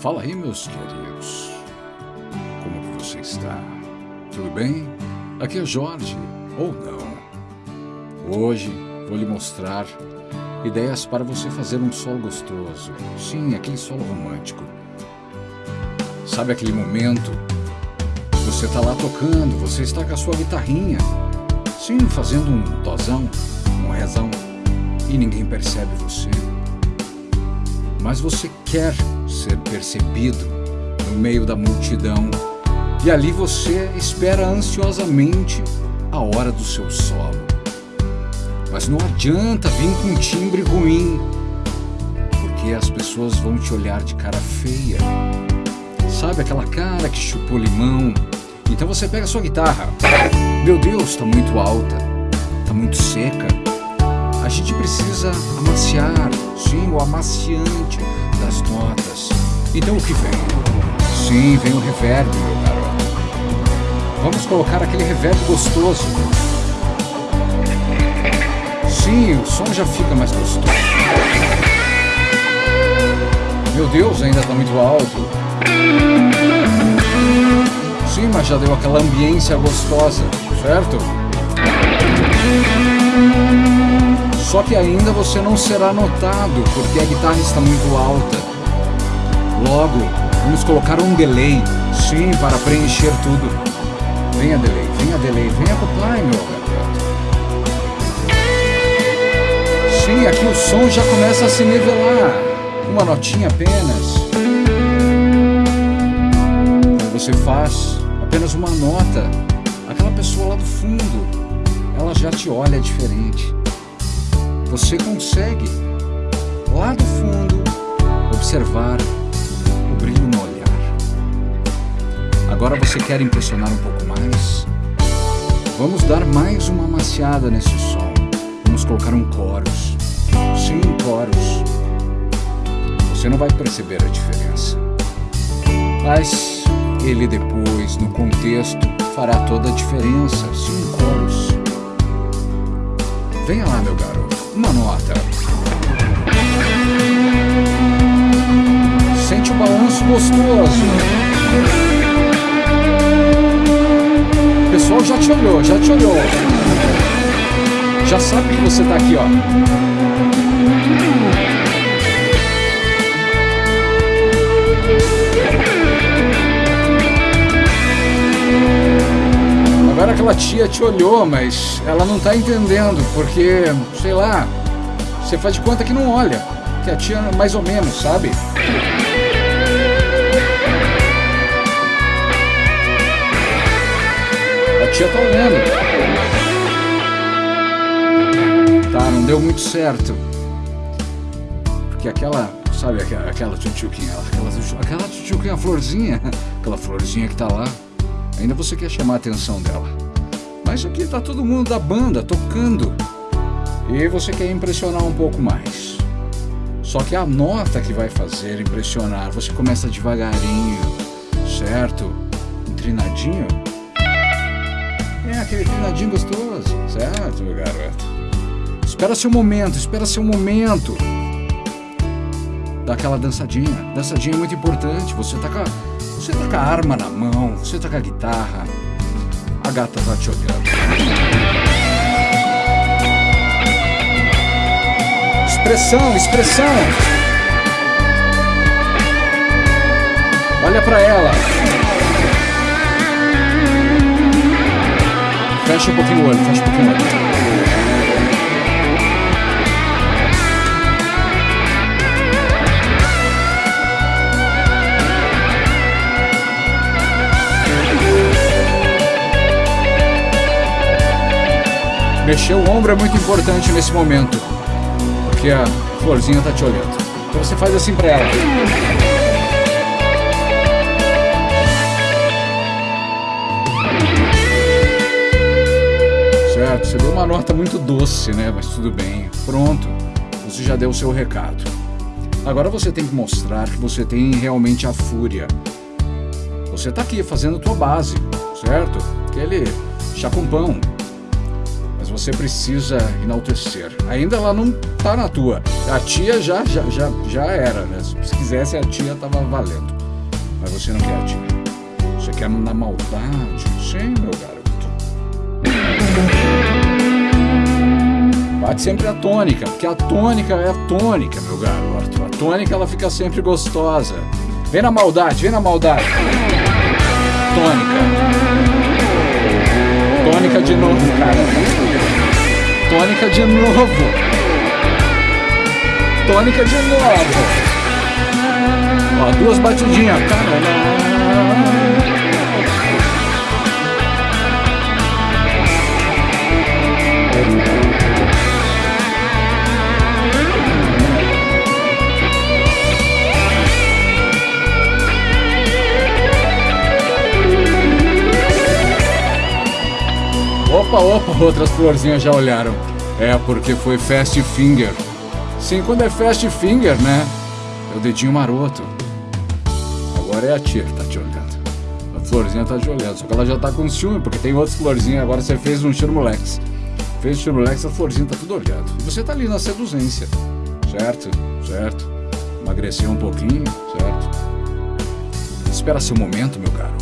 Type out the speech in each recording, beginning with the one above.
Fala aí, meus queridos. Como que você está? Tudo bem? Aqui é Jorge, ou não. Hoje vou lhe mostrar ideias para você fazer um solo gostoso. Sim, aquele solo romântico. Sabe aquele momento? Você está lá tocando, você está com a sua guitarrinha. Sim, fazendo um dozão, um rezão. E ninguém percebe você. Mas você quer ser percebido no meio da multidão. E ali você espera ansiosamente a hora do seu solo. Mas não adianta vir com um timbre ruim, porque as pessoas vão te olhar de cara feia. Sabe aquela cara que chupou limão? Então você pega a sua guitarra. Meu Deus, está muito alta, está muito seca. A gente precisa amaciar, sim, o amaciante das notas. Então o que vem? Sim, vem o reverb, meu garoto. Vamos colocar aquele reverb gostoso. Sim, o som já fica mais gostoso. Meu Deus, ainda está muito alto. Sim, mas já deu aquela ambiência gostosa, certo? Só que ainda você não será notado porque a guitarra está muito alta. Logo, vamos colocar um delay, sim, para preencher tudo. Venha delay, venha delay, venha acoplar, meu garoto. Sim, aqui o som já começa a se nivelar. Uma notinha apenas. Quando você faz apenas uma nota, aquela pessoa lá do fundo, ela já te olha diferente você consegue, lá do fundo, observar o brilho no olhar. Agora você quer impressionar um pouco mais? Vamos dar mais uma amaciada nesse som. Vamos colocar um chorus. Sim, chorus. Você não vai perceber a diferença. Mas ele depois, no contexto, fará toda a diferença. Sim, chorus. Venha lá, gostoso. O pessoal já te olhou, já te olhou. Já sabe que você tá aqui, ó. Agora aquela tia te olhou, mas ela não tá entendendo, porque, sei lá, você faz de conta que não olha. Que a tia mais ou menos, sabe? Tia tá olhando. Tá, não deu muito certo. Porque aquela, sabe, aquela, aquela tchutchuquinha, aquela, aquela tchutchuquinha, florzinha, aquela florzinha que tá lá. Ainda você quer chamar a atenção dela. Mas aqui tá todo mundo da banda tocando. E você quer impressionar um pouco mais. Só que a nota que vai fazer impressionar, você começa devagarinho, certo? Um trinadinho. É aquele trinadinho gostoso, certo, meu garoto? Espera seu momento, espera seu momento. Dá aquela dançadinha. Dançadinha é muito importante. Você tá com a você tá com a arma na mão, você tá com a guitarra, a gata tá te olhando. Expressão, expressão. Olha para ela. Fecha um pouquinho o olho, fecha um pouquinho o olho. Mexer o ombro é muito importante nesse momento, porque a florzinha tá te olhando. Então você faz assim para ela. Certo, você deu uma nota muito doce, né? Mas tudo bem. Pronto, você já deu o seu recado. Agora você tem que mostrar que você tem realmente a fúria. Você tá aqui fazendo a tua base, certo? Aquele chacumpão, mas você precisa enaltecer. Ainda ela não tá na tua. A tia já já já, já era, né? Se quisesse a tia tava valendo. Mas você não quer a tia. Você quer na maldade. Sim, meu garoto. Bate sempre a tônica, porque a tônica é a tônica, meu garoto. A tônica ela fica sempre gostosa. Vem na maldade, vem na maldade. Tônica. Tônica de novo, cara. Tônica de novo. Tônica de novo. Ó, duas batidinhas. Opa, opa, outras florzinhas já olharam. É porque foi Fast Finger. Sim, quando é Fast Finger, né? É o dedinho maroto. Agora é a tia que tá te olhando. A florzinha tá te olhando, só que ela já tá com ciúme, porque tem outras florzinhas. Agora você fez um Chirmolex. Fez o Chirmolex, a florzinha tá tudo olhando. Você tá ali na seduzência. Certo? Certo? Emagreceu um pouquinho, certo? Espera seu momento, meu garoto.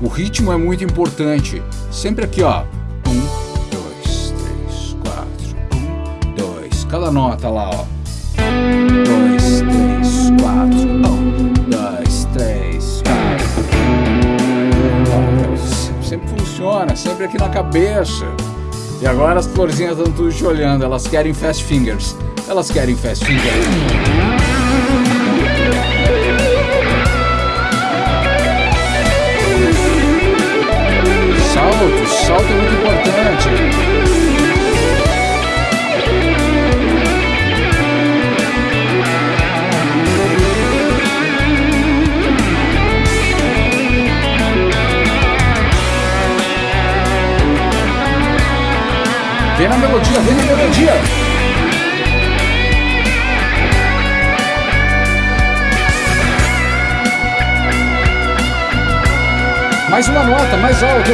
O ritmo é muito importante. Sempre aqui, ó. Cada nota lá, ó. Dois, três, quatro. Um, dois, três, quatro. Sempre funciona, sempre aqui na cabeça. E agora as florzinhas estão tudo te olhando. Elas querem fast fingers. Elas querem fast fingers. salto, Vem na melodia, vem na melodia. Mais uma nota, mais alto.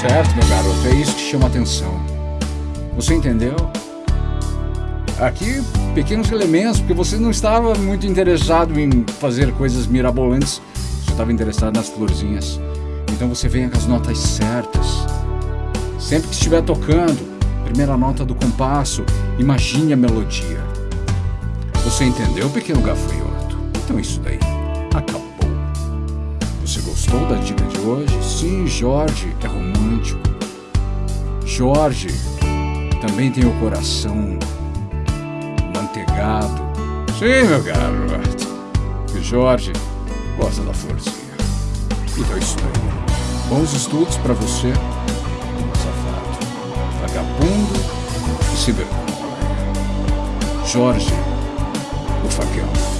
certo, meu garoto, é isso que chama atenção. Você entendeu? Aqui, pequenos elementos, porque você não estava muito interessado em fazer coisas mirabolantes, você estava interessado nas florzinhas. Então você vem com as notas certas. Sempre que estiver tocando, primeira nota do compasso, imagine a melodia. Você entendeu, pequeno gafanhoto? Então isso daí acabou. Você gostou da dica de hoje? Sim, Jorge é romântico. Jorge também tem o coração manteigado. Sim, meu garoto. E Jorge gosta da florzinha. Então é isso aí. Bons estudos para você, safado, vagabundo e vergonha. Jorge, o faqueão.